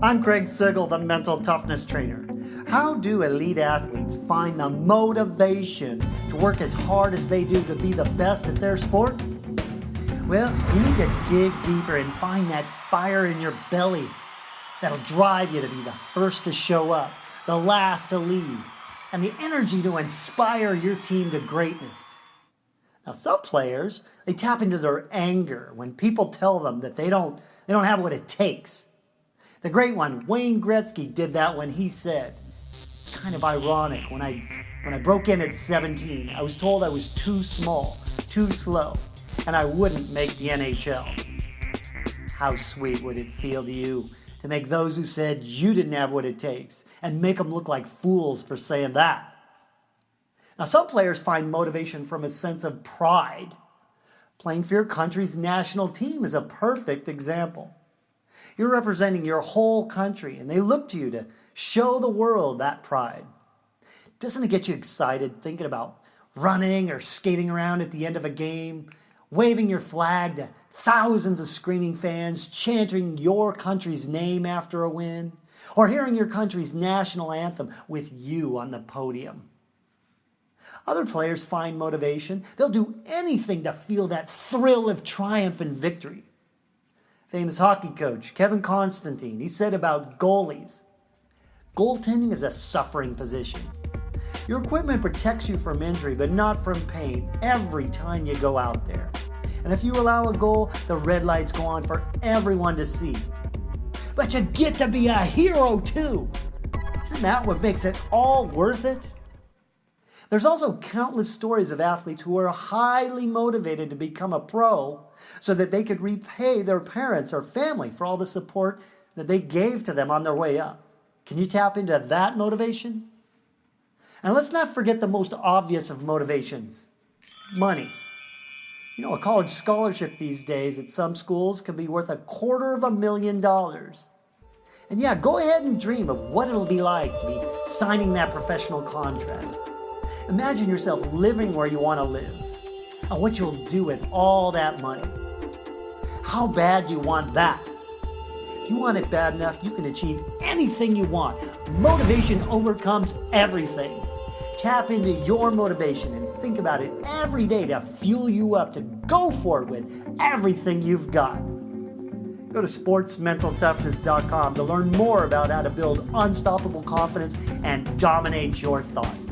I'm Craig Sigl, the mental toughness trainer. How do elite athletes find the motivation to work as hard as they do to be the best at their sport? Well, you need to dig deeper and find that fire in your belly that'll drive you to be the first to show up, the last to leave, and the energy to inspire your team to greatness. Now, some players, they tap into their anger when people tell them that they don't, they don't have what it takes. The great one, Wayne Gretzky, did that when he said, it's kind of ironic. When I, when I broke in at 17, I was told I was too small, too slow, and I wouldn't make the NHL. How sweet would it feel to you to make those who said you didn't have what it takes and make them look like fools for saying that? Now, some players find motivation from a sense of pride. Playing for your country's national team is a perfect example. You're representing your whole country, and they look to you to show the world that pride. Doesn't it get you excited thinking about running or skating around at the end of a game, waving your flag to thousands of screaming fans chanting your country's name after a win, or hearing your country's national anthem with you on the podium? Other players find motivation. They'll do anything to feel that thrill of triumph and victory. Famous hockey coach Kevin Constantine, he said about goalies, goaltending is a suffering position. Your equipment protects you from injury, but not from pain every time you go out there. And if you allow a goal, the red lights go on for everyone to see. But you get to be a hero too. Isn't that what makes it all worth it? There's also countless stories of athletes who are highly motivated to become a pro so that they could repay their parents or family for all the support that they gave to them on their way up. Can you tap into that motivation? And let's not forget the most obvious of motivations, money. You know, a college scholarship these days at some schools can be worth a quarter of a million dollars. And yeah, go ahead and dream of what it'll be like to be signing that professional contract. Imagine yourself living where you want to live and what you'll do with all that money. How bad do you want that? If you want it bad enough, you can achieve anything you want. Motivation overcomes everything. Tap into your motivation and think about it every day to fuel you up to go for it with everything you've got. Go to sportsmentaltoughness.com to learn more about how to build unstoppable confidence and dominate your thoughts.